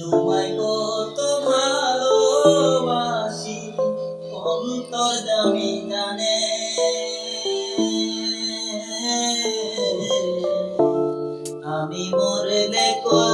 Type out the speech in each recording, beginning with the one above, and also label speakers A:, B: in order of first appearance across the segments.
A: তোমায় কত ভালোবাসি অন্তর দামি জানে। আমি মরলে কর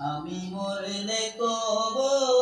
A: আমি মরলে কবর